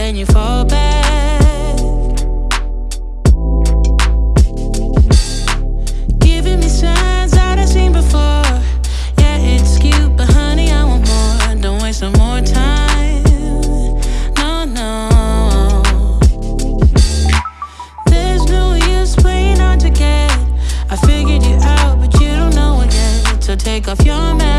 then you fall back. Giving me signs that I've seen before. Yeah, it's cute, but honey, I want more. Don't waste no more time. No, no. There's no use playing hard to get. I figured you out, but you don't know it yet. So take off your mask.